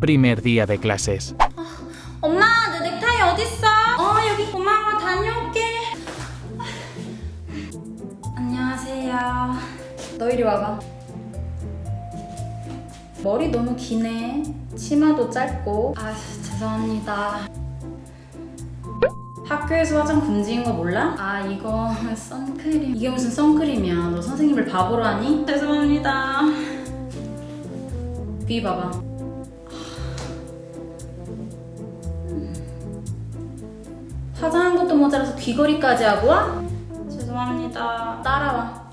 Primer día de clases. 엄마 내 넥타이 어딨어? 어 여기 고마워 다녀올게. 안녕하세요. 너 이리 와봐. 머리 너무 기네. 치마도 짧고. 아 죄송합니다. 학교에서 화장 금지인 거 몰라? 아 이거 선크림. 이게 무슨 선크림이야? 너 선생님을 바보로 하니? 죄송합니다. 귀 봐봐 화장한 것도 모자라서 귀걸이까지 하고 와? 죄송합니다. 따라와.